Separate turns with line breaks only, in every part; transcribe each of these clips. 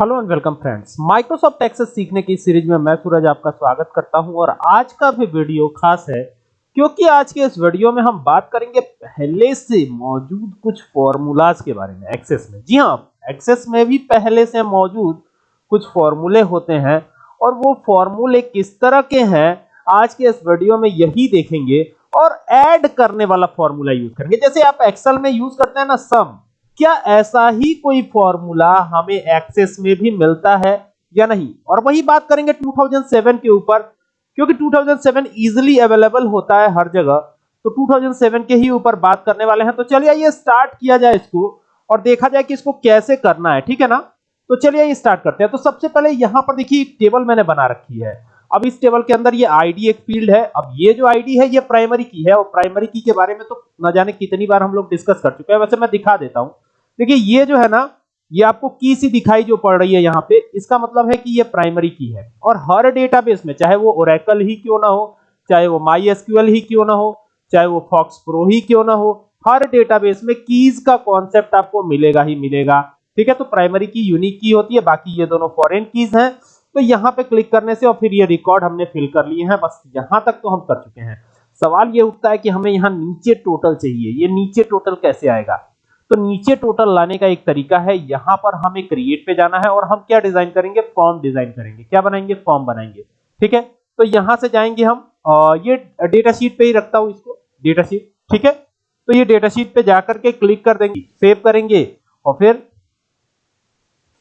Hello and welcome friends. Microsoft Access सीखने की series में मैं सूरज आपका स्वागत करता हूँ और आज का भी वीडियो खास है, क्योंकि आज के इस वीडियो में हम बात करेंगे पहले से मौजूद कुछ फॉर्मूलाज के बारे में, एक्सेस में। जी हाँ, एक्सेस में भी पहले से मौजूद कुछ फॉर्मूले होते हैं और वो फॉर्मूले किस तरह के हैं, आज के इस वीडियो में यही देखेंगे और ऐड करने वाला फॉर्मूला यूज़ करेंगे। जैसे आप एक्सेल में यूज़ करते हैं ना सम क्या ऐसा ही कोई फॉर्मूला हमें एक्सेस में भी मिलता है या नहीं? और वही बात करेंगे 2007 के ऊपर, क्योंकि 2007 इजीली अवेलेबल होता है हर जगह। तो 2007 के ही ऊपर बात करने वाले हैं। तो चलिए ये स्टार्ट किया जाए इसको और देखा जाए कि इसको कैसे करना है, ठीक है ना? तो चलिए ये स्टार्ट करते हैं। तो सबसे पहले यहाँ पर देखिए, एक टेबल मैंने बना रखी है। अब इस टेबल के अंदर ये आईडी एक फ़ील्ड है। अब ये जो आईडी है, ये प्राइमरी की है और प्राइमरी की के बारे में तो न जाने कितनी बार हम लोग डिस्कस कर चुके हैं। वैसे मैं दिखा देता हूँ। देखिए, ये जो है ना, ये आपको की सी दिखाई जो पड़ रही है यहाँ पे, इसका मतलब है कि ये प्राइमरी की है। और हर डेटाबेस में, चाहे वो ओरेकल ही क्यों ना हो, चाहे वो माई एसक्यूएल ही क्यों ना हो, चाहे वो फॉक्स प्रो ही क्यों ना हो, हर डेटाबेस में कीज का कॉन्सेप्ट आपको मिलेगा ही मिलेगा। ठीक है तो प्राइमरी की यूनिक की होती है, बाकी ये दोनों फॉरेन कीज हैं। तो यहाँ पे क्लिक करने से, और फिर ये रिकॉर्ड हमने फिल कर लिए हैं, बस यहाँ तक तो हम कर चुके हैं। सवाल ये उठता है कि हमें यहाँ नीचे टोटल चाहिए, ये नीचे टोटल कैसे आएगा? तो नीचे टोटल लाने का एक तरीका है यहाँ पर हमें क्रिएट पे जाना है और हम क्या डिज़ाइन करेंगे? फॉर्म डिज़ाइन करेंगे। क्या बनाएँगे? फॉर्म बनाएँगे। ठीक है? तो यहाँ से जाएँगे हम आ, ये डेटा शीट पे ही रखता हूँ इसको डेटा शीट ठीक है? तो ये डेटा शीट पे जाकर के क्लिक कर देंगे सेव करेंगे और फिर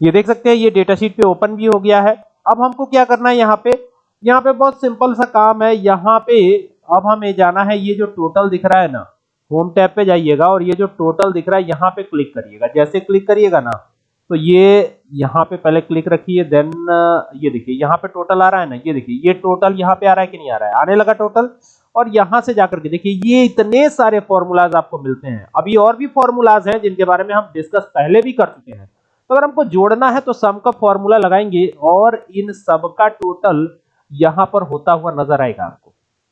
ये देख सकते हैं ये डेटा शीट पे ओपन भी हो गया है। अब हमको क्या करना है यहाँ पे? यहाँ पे बहुत सिंपल सा काम है। यहाँ पे अब हमें जाना है ये जो टोटल दिख रहा है ना होम टैब पे जाइएगा और ये जो टोटल दिख रहा है, यहाँ पे क्लिक करिएगा। जैसे क्लिक करिएगा ना तो ये यहाँ पे पहले क्लिक रखिए देन ये देखिए, यहाँ पे टोटल आ रहा है ना, ये देखिए, ये टोटल यहाँ पे आ रहा है कि नहीं आ रहा है? आने लगा टोटल और यहाँ से जाकर के देखिए, ये इतने सारे फॉर्मूलाज आपको मिलते हैं। अभी और भी फॉर्मूलाज हैं जिनके बारे में हम डिस्कस पहले भी कर चुके हैं। तो अगर हमको जोड़ना है तो सम का फॉर्मूला लगाएँगे और इन सब का टोटल यहाँ पर होता हुआ नज़र आएगा आपको।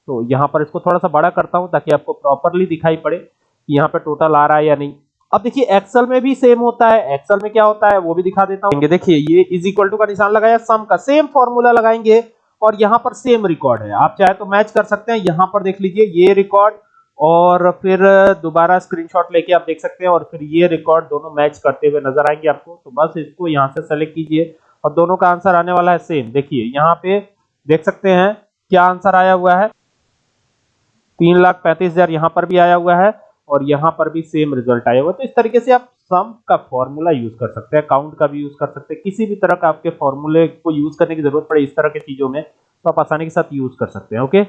तो यहाँ पर इसको थोड़ा सा बड़ा करता हूँ ताकि आपको प्रॉपरली दिखाई पड़े कि यहाँ पे टोटल आ रहा है या नहीं। अब देखिए एक्सेल में भी सेम होता है। एक्सेल में क्या होता है, वो भी दिखा देता हूँ। देखिए, ये इज़ इक्वल टू का निशान लगाया सम का सेम फॉर्मूला लगाएँगे और यहाँ पर सेम रिकॉर्ड है। आप चाहे तो मैच कर सकते हैं। यहाँ पर देख लीजिए, ये रिकॉर्ड और फिर दोबारा स्क्रीनशॉट लेके आप देख सकते हैं और फिर ये रिकॉर्ड दोनों मैच करते हुए नज़र आएँगे आपको। तो बस इसको यहाँ से सेलेक्ट कीजिए और दोनों का आंसर आने वाला है सेम देखिए, यहाँ पे देख सकते हैं क्या आंसर आया हुआ है। तीन लाख पैंतीस हज़ार यहाँ पर भी आया हुआ है और यहाँ पर भी सेम रिज़ल्ट आया हुआ तो इस तरीके से आप सम का फॉर्मूला यूज़ कर सकते हैं अकाउंट का भी यूज़ कर सकते हैं। किसी भी तरह का आपके फॉर्मूले को यूज़ करने की ज़रूरत पड़े इस तरह के चीज़ों में तो आप आसानी के साथ यूज़ कर सकते हैं ओके